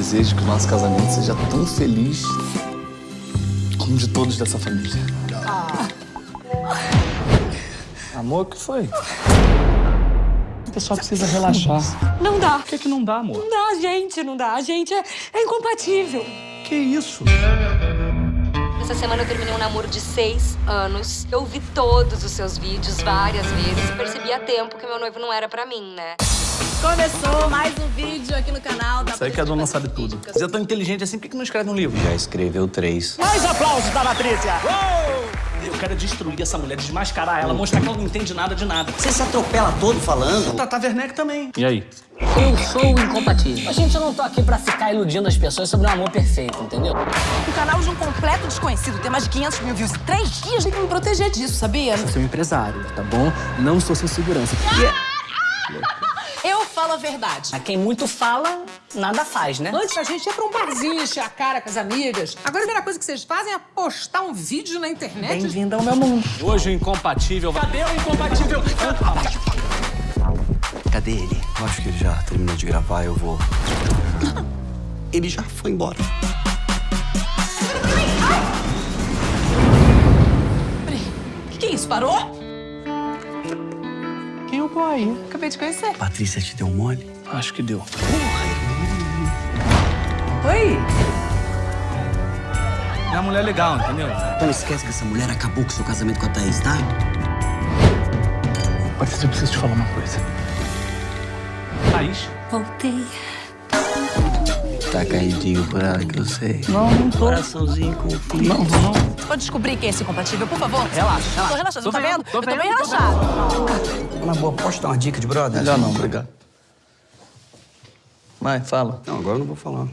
desejo que o nosso casamento seja tão feliz como o de todos dessa família. Amor, o que foi? O pessoal precisa relaxar. Não dá. Por que, que não dá, amor? Não dá, a gente não dá. A gente é, é incompatível. Que isso? Essa semana eu terminei um namoro de seis anos. Eu vi todos os seus vídeos várias vezes e percebi a tempo que meu noivo não era pra mim, né? Começou mais um vídeo aí que a dona sabe tudo. Você é tão inteligente assim, por que não escreve um livro? Já escreveu três. Mais aplausos da Patrícia! Eu quero destruir essa mulher, desmascarar ela, mostrar que ela não entende nada de nada. Você se atropela todo falando? Tata Werneck também. E aí? Eu sou o incompatível. A gente não tô aqui pra ficar iludindo as pessoas sobre um amor perfeito, entendeu? Um canal de um completo desconhecido tem mais de 500 mil views em três dias. Tem que me proteger disso, sabia? Eu sou um empresário, tá bom? Não sou seu segurança. Eu falo a verdade. A quem muito fala, nada faz, né? Antes a gente ia pra um barzinho, encher a cara com as amigas. Agora a primeira coisa que vocês fazem é postar um vídeo na internet. Bem-vindo ao meu mundo. Hoje o incompatível. Cadê o incompatível? Cadê ele? Eu acho que ele já terminou de gravar, eu vou. Ele já foi embora. O que, que é isso? Parou? O boy? Acabei de conhecer. Patrícia te deu mole? Acho que deu. Oi? É uma mulher legal, entendeu? Não esquece que essa mulher acabou com seu casamento com a Thaís, tá? Patrícia, eu preciso te falar uma coisa. Thaís. Voltei. Tá caidinho por ela que eu sei. Não, não tô. Coraçãozinho com frio. Não, não. Vou descobrir quem é esse incompatível, por favor. Relaxa, relaxa. Tô relaxado, Tô tá vendo, vendo? tô Eu tô bem relaxado. Na boa, posso dar uma dica de brother? Melhor não, obrigado. Vai, fala. Não, agora eu não vou falar.